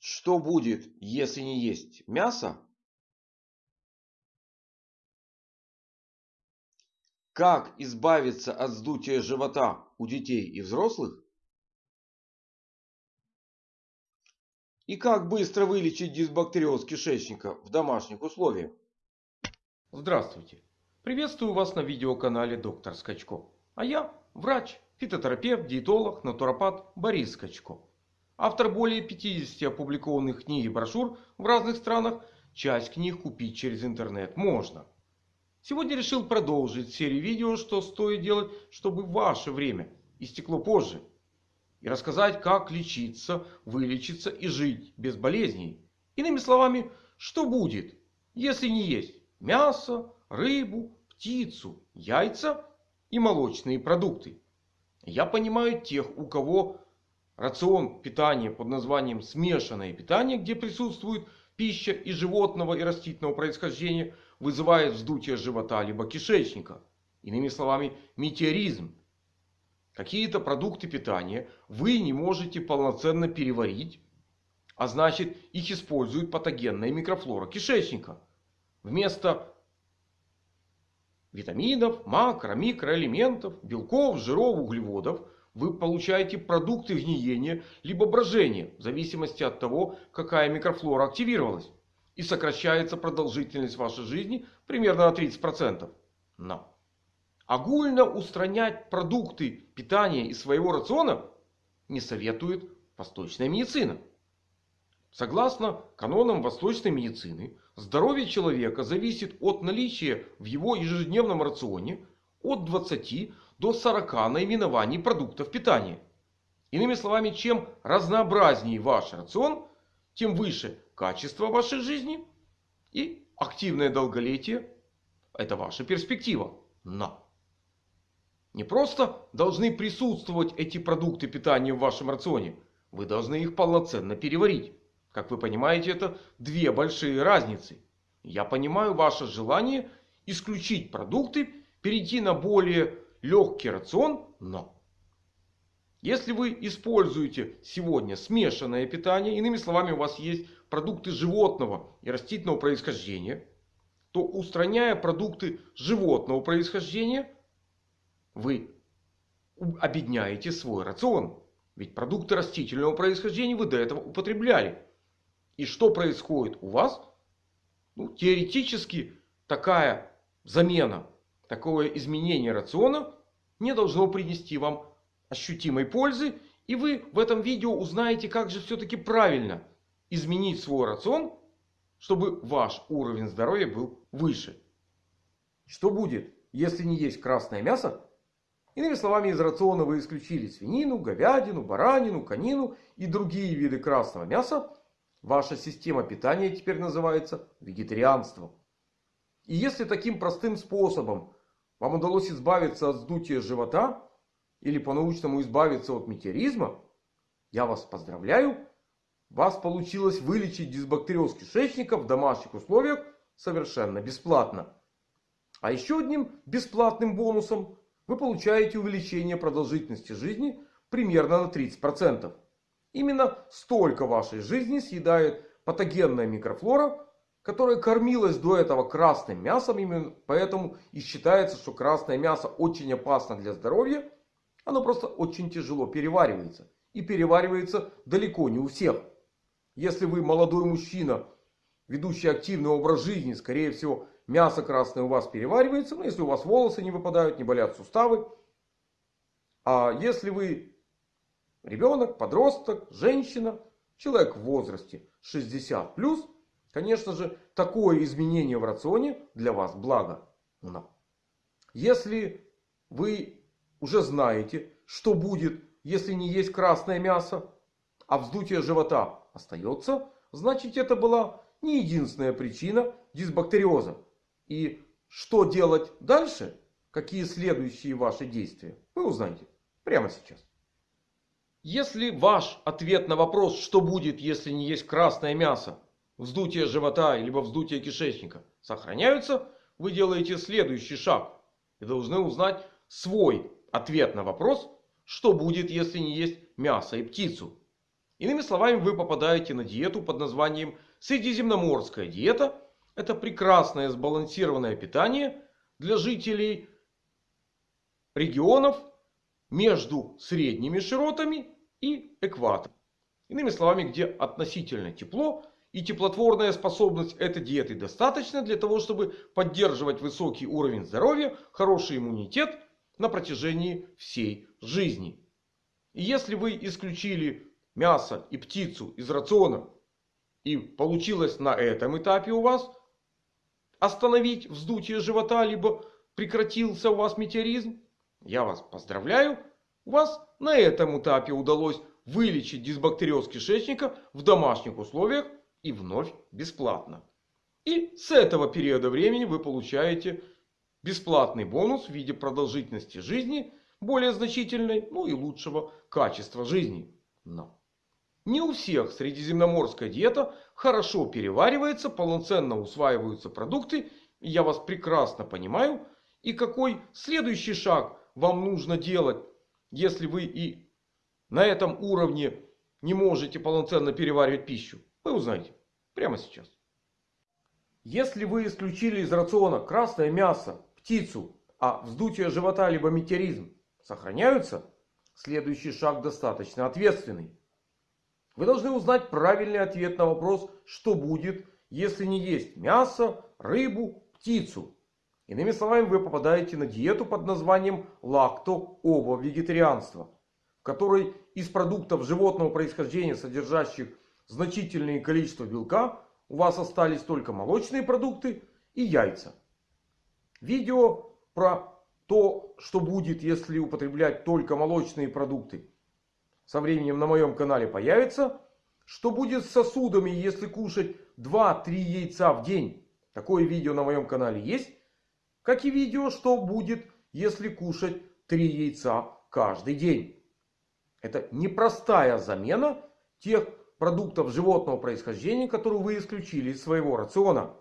Что будет, если не есть мясо? Как избавиться от вздутия живота у детей и взрослых? И как быстро вылечить дисбактериоз кишечника в домашних условиях? Здравствуйте! Приветствую вас на видеоканале Доктор Скачко. А я врач, фитотерапевт, диетолог, натуропат Борис Скачко. Автор более 50 опубликованных книг и брошюр в разных странах. Часть книг купить через интернет можно. Сегодня решил продолжить серию видео, что стоит делать, чтобы ваше время истекло позже. И рассказать, как лечиться, вылечиться и жить без болезней. Иными словами, что будет, если не есть мясо, рыбу, птицу, яйца и молочные продукты. Я понимаю тех, у кого рацион питания под названием смешанное питание, где присутствует пища и животного и растительного происхождения, вызывает вздутие живота либо кишечника. Иными словами, метеоризм. Какие-то продукты питания вы не можете полноценно переварить. А значит их использует патогенная микрофлора кишечника. Вместо витаминов, макро, микроэлементов, белков, жиров, углеводов вы получаете продукты гниения либо брожения. В зависимости от того, какая микрофлора активировалась. И сокращается продолжительность вашей жизни примерно на 30%. Но огульно устранять продукты питания из своего рациона не советует восточная медицина. Согласно канонам восточной медицины, здоровье человека зависит от наличия в его ежедневном рационе от 20 до 40 наименований продуктов питания. Иными словами, чем разнообразнее ваш рацион, тем выше качество вашей жизни и активное долголетие. Это ваша перспектива. Но не просто должны присутствовать эти продукты питания в вашем рационе. Вы должны их полноценно переварить. Как вы понимаете, это две большие разницы. Я понимаю ваше желание исключить продукты, перейти на более легкий рацион, но... Если вы используете сегодня смешанное питание, иными словами у вас есть продукты животного и растительного происхождения, то устраняя продукты животного происхождения, вы обедняете свой рацион. Ведь продукты растительного происхождения вы до этого употребляли. И что происходит у вас? Ну, теоретически такая замена, такое изменение рациона не должно принести вам ощутимой пользы. И вы в этом видео узнаете, как же все-таки правильно изменить свой рацион, чтобы ваш уровень здоровья был выше. Что будет, если не есть красное мясо? Иными словами, из рациона вы исключили свинину, говядину, баранину, конину и другие виды красного мяса. Ваша система питания теперь называется вегетарианством. И если таким простым способом вам удалось избавиться от сдутия живота или по-научному избавиться от метеоризма, я вас поздравляю. Вас получилось вылечить дисбактериоз кишечника в домашних условиях совершенно бесплатно. А еще одним бесплатным бонусом вы получаете увеличение продолжительности жизни примерно на 30%. Именно столько вашей жизни съедает патогенная микрофлора, которая кормилась до этого красным мясом. Именно поэтому и считается, что красное мясо очень опасно для здоровья. Оно просто очень тяжело переваривается. И переваривается далеко не у всех. Если вы молодой мужчина, ведущий активный образ жизни, скорее всего мясо красное у вас переваривается. Но если у вас волосы не выпадают, не болят суставы. А если вы ребенок, подросток, женщина, человек в возрасте 60 плюс, конечно же, такое изменение в рационе для вас благо. Но если вы уже знаете, что будет, если не есть красное мясо, а вздутие живота остается, значит это была не единственная причина дисбактериоза. И что делать дальше, какие следующие ваши действия, вы узнаете прямо сейчас. Если ваш ответ на вопрос, что будет, если не есть красное мясо, вздутие живота, либо вздутие кишечника, сохраняются, вы делаете следующий шаг. И должны узнать свой ответ на вопрос, что будет, если не есть мясо и птицу. Иными словами, вы попадаете на диету под названием Средиземноморская диета. Это прекрасное сбалансированное питание для жителей регионов между средними широтами и экватором. Иными словами, где относительно тепло и теплотворная способность этой диеты достаточно для того, чтобы поддерживать высокий уровень здоровья, хороший иммунитет на протяжении всей жизни. И если вы исключили мясо и птицу из рациона и получилось на этом этапе у вас остановить вздутие живота, либо прекратился у вас метеоризм, я вас поздравляю. У вас на этом этапе удалось вылечить дисбактериоз кишечника в домашних условиях и вновь бесплатно. И с этого периода времени вы получаете бесплатный бонус в виде продолжительности жизни более значительной, ну и лучшего качества жизни. Но не у всех средиземноморская диета хорошо переваривается, полноценно усваиваются продукты. Я вас прекрасно понимаю. И какой следующий шаг вам нужно делать, если вы и на этом уровне не можете полноценно переваривать пищу? Вы узнаете прямо сейчас. Если вы исключили из рациона красное мясо, птицу, а вздутие живота либо метеоризм сохраняются, следующий шаг достаточно ответственный. Вы должны узнать правильный ответ на вопрос, что будет, если не есть мясо, рыбу, птицу. Иными словами, вы попадаете на диету под названием лакто-ово-вегетарианство. В которой из продуктов животного происхождения, содержащих значительное количество белка, у вас остались только молочные продукты и яйца. Видео про то, что будет, если употреблять только молочные продукты со временем на моем канале появится. Что будет с сосудами, если кушать 2-3 яйца в день? Такое видео на моем канале есть. Как и видео, что будет, если кушать 3 яйца каждый день. Это непростая замена тех продуктов животного происхождения, которые вы исключили из своего рациона.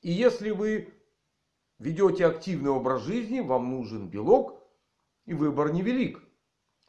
И если вы ведете активный образ жизни, вам нужен белок и выбор невелик.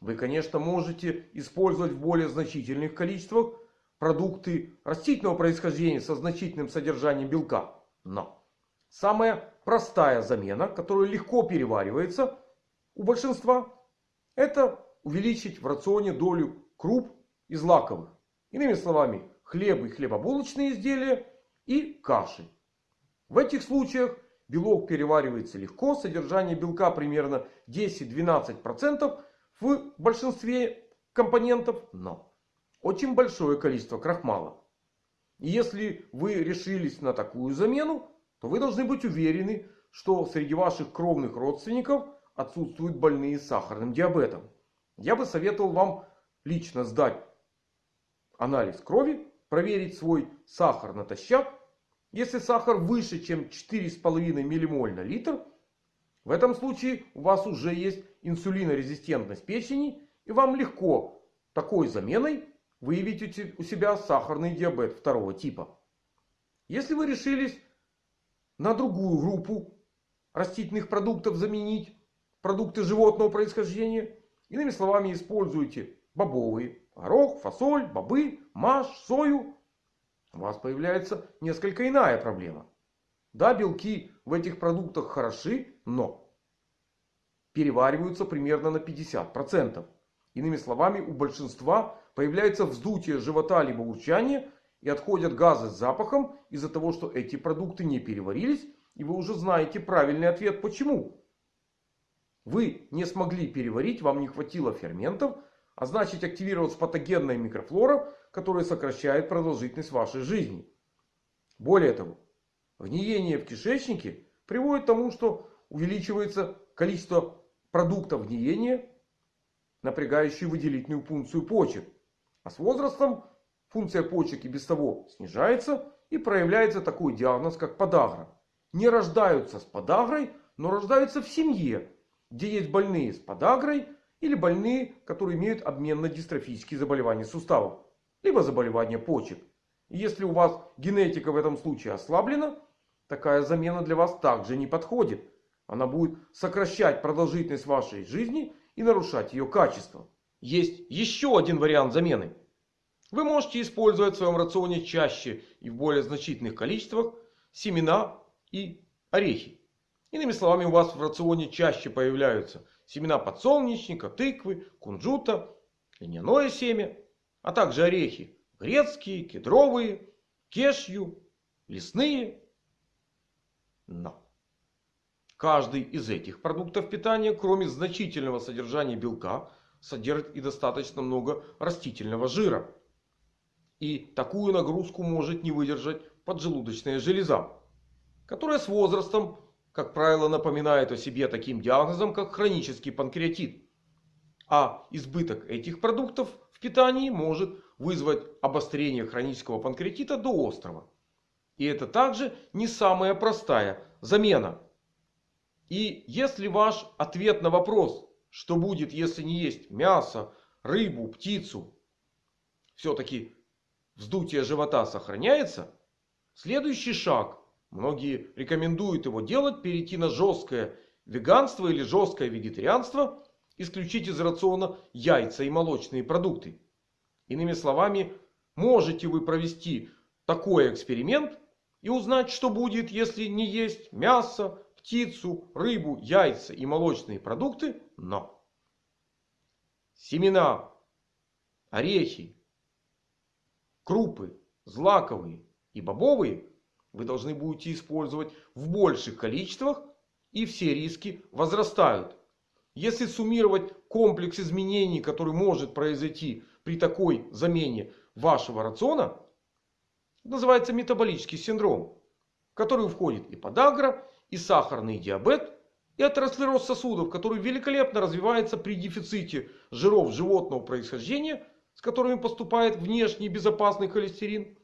Вы, конечно, можете использовать в более значительных количествах продукты растительного происхождения со значительным содержанием белка. Но самая простая замена, которая легко переваривается у большинства, это увеличить в рационе долю круп и злаковых. Иными словами, хлеб и хлебобулочные изделия и каши. В этих случаях белок переваривается легко. Содержание белка примерно 10-12% в большинстве компонентов, но очень большое количество крахмала. И если вы решились на такую замену, то вы должны быть уверены, что среди ваших кровных родственников отсутствуют больные сахарным диабетом. Я бы советовал вам лично сдать анализ крови, проверить свой сахар натощак. Если сахар выше, чем 4,5 ммоль на литр, в этом случае у вас уже есть инсулинорезистентность печени. И вам легко такой заменой выявить у себя сахарный диабет второго типа. Если вы решились на другую группу растительных продуктов заменить продукты животного происхождения. Иными словами, используйте бобовые, горох, фасоль, бобы, маш, сою. У вас появляется несколько иная проблема. Да, белки в этих продуктах хороши, но перевариваются примерно на 50%. Иными словами, у большинства появляется вздутие живота либо урчание и отходят газы с запахом из-за того, что эти продукты не переварились. И вы уже знаете правильный ответ почему. Вы не смогли переварить, вам не хватило ферментов, а значит активировалась патогенная микрофлора, которая сокращает продолжительность вашей жизни. Более того, Гниение в кишечнике приводит к тому, что увеличивается количество продуктов гниения, напрягающие выделительную функцию почек. А с возрастом функция почек и без того снижается и проявляется такой диагноз, как подагра. Не рождаются с подагрой, но рождаются в семье, где есть больные с подагрой или больные, которые имеют обменно-дистрофические заболевания суставов, либо заболевания почек. И если у вас генетика в этом случае ослаблена, такая замена для вас также не подходит. Она будет сокращать продолжительность вашей жизни и нарушать ее качество. есть еще один вариант замены. Вы можете использовать в своем рационе чаще и в более значительных количествах семена и орехи. Иными словами, у вас в рационе чаще появляются семена подсолнечника, тыквы, кунжута, льняное семя, а также орехи грецкие, кедровые, кешью, лесные. Но каждый из этих продуктов питания, кроме значительного содержания белка, содержит и достаточно много растительного жира. И такую нагрузку может не выдержать поджелудочная железа. Которая с возрастом, как правило, напоминает о себе таким диагнозом, как хронический панкреатит. А избыток этих продуктов в питании может вызвать обострение хронического панкреатита до острова. И это также не самая простая замена. И если ваш ответ на вопрос, что будет, если не есть мясо, рыбу, птицу, все-таки вздутие живота сохраняется, следующий шаг, многие рекомендуют его делать, перейти на жесткое веганство или жесткое вегетарианство, исключить из рациона яйца и молочные продукты. Иными словами, можете вы провести такой эксперимент и узнать, что будет, если не есть мясо, птицу, рыбу, яйца и молочные продукты. Но семена, орехи, крупы, злаковые и бобовые вы должны будете использовать в больших количествах. И все риски возрастают. Если суммировать комплекс изменений, который может произойти при такой замене вашего рациона, называется метаболический синдром. В который входит и подагра, и сахарный диабет, и атеросклероз сосудов, который великолепно развивается при дефиците жиров животного происхождения, с которыми поступает внешний безопасный холестерин.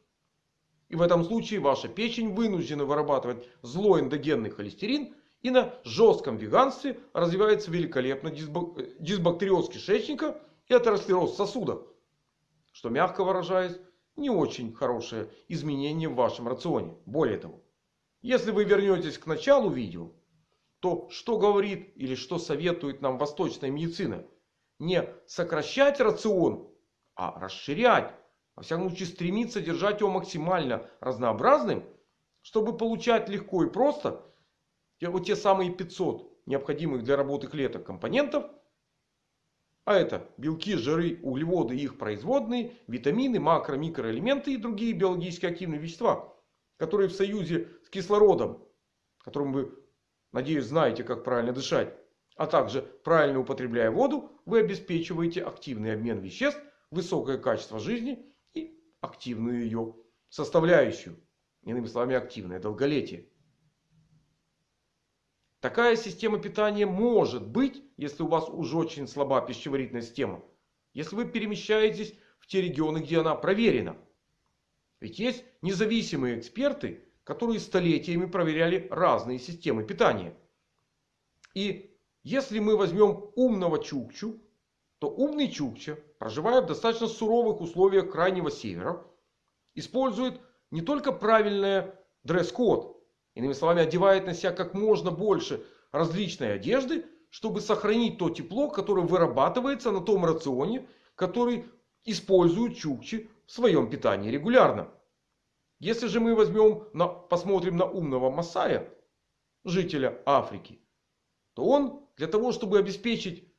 И в этом случае ваша печень вынуждена вырабатывать злой эндогенный холестерин. И на жестком веганстве развивается великолепно дисбактериоз кишечника и атеросклероз сосудов. Что мягко выражаясь, не очень хорошее изменение в вашем рационе. Более того, если вы вернетесь к началу видео, то что говорит или что советует нам восточная медицина? Не сокращать рацион, а расширять. Во всяком случае стремиться держать его максимально разнообразным, чтобы получать легко и просто вот те самые 500 необходимых для работы клеток компонентов. А это белки, жиры, углеводы и их производные, витамины, макро, микроэлементы и другие биологически активные вещества. Которые в союзе с кислородом, которым вы, надеюсь, знаете, как правильно дышать. А также правильно употребляя воду, вы обеспечиваете активный обмен веществ, высокое качество жизни активную ее составляющую. Иными словами, активное долголетие. Такая система питания может быть, если у вас уже очень слаба пищеварительная система. Если вы перемещаетесь в те регионы, где она проверена. Ведь есть независимые эксперты, которые столетиями проверяли разные системы питания. И если мы возьмем умного чукчу, то умный чукча, проживая в достаточно суровых условиях крайнего севера, использует не только правильный дресс-код, Иными словами, одевает на себя как можно больше различной одежды, чтобы сохранить то тепло, которое вырабатывается на том рационе, который используют чукчи в своем питании регулярно. Если же мы возьмем, на, посмотрим на умного Масая, жителя Африки, то он для того, чтобы обеспечить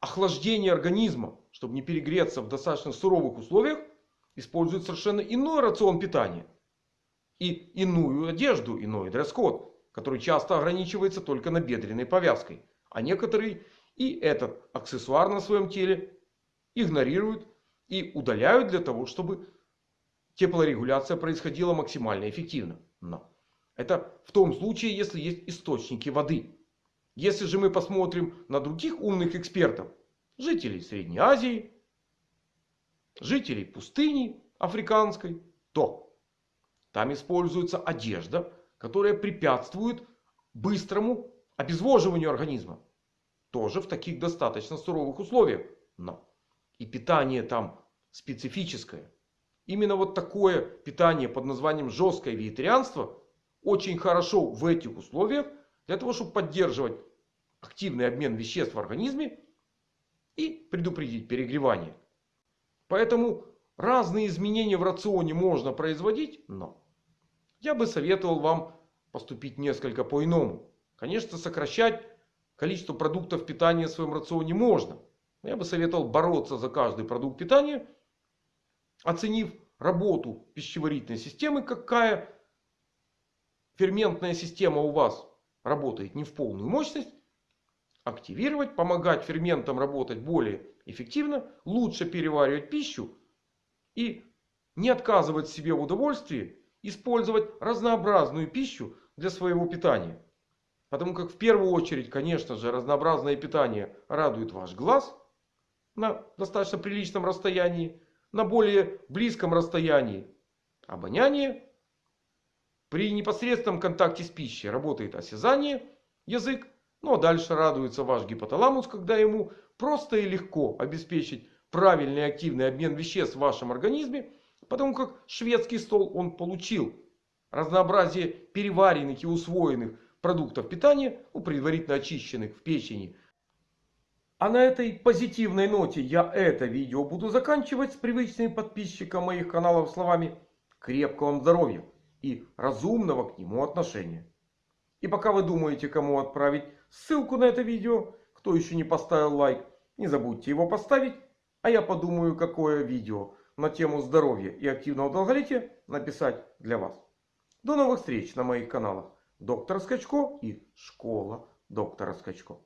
охлаждение организма, чтобы не перегреться в достаточно суровых условиях, использует совершенно иной рацион питания и иную одежду, иной дресс-код, который часто ограничивается только набедренной повязкой. А некоторые и этот аксессуар на своем теле игнорируют и удаляют для того, чтобы теплорегуляция происходила максимально эффективно. Но это в том случае, если есть источники воды. Если же мы посмотрим на других умных экспертов, жителей Средней Азии, жителей пустыни африканской, то там используется одежда, которая препятствует быстрому обезвоживанию организма. Тоже в таких достаточно суровых условиях. Но и питание там специфическое. Именно вот такое питание под названием жесткое вегетарианство очень хорошо в этих условиях. Для того, чтобы поддерживать активный обмен веществ в организме. и предупредить перегревание. Поэтому разные изменения в рационе можно производить, но я бы советовал вам поступить несколько по-иному. Конечно, сокращать количество продуктов питания в своем рационе можно. Но я бы советовал бороться за каждый продукт питания, оценив работу пищеварительной системы, какая ферментная система у вас работает не в полную мощность, активировать, помогать ферментам работать более эффективно, лучше переваривать пищу и не отказывать себе в удовольствии использовать разнообразную пищу для своего питания. Потому как в первую очередь, конечно же, разнообразное питание радует ваш глаз на достаточно приличном расстоянии, на более близком расстоянии обоняние. При непосредственном контакте с пищей работает осязание, язык. Ну а дальше радуется ваш гипоталамус, когда ему просто и легко обеспечить правильный активный обмен веществ в вашем организме. Потому как шведский стол он получил разнообразие переваренных и усвоенных продуктов питания, ну, предварительно очищенных в печени. А на этой позитивной ноте я это видео буду заканчивать с привычными подписчикам моих каналов словами крепкого вам здоровья и разумного к нему отношения. И пока вы думаете, кому отправить ссылку на это видео, кто еще не поставил лайк, не забудьте его поставить. А я подумаю, какое видео на тему здоровья и активного долголетия написать для вас. До новых встреч на моих каналах. Доктор Скачко и Школа доктора Скачко.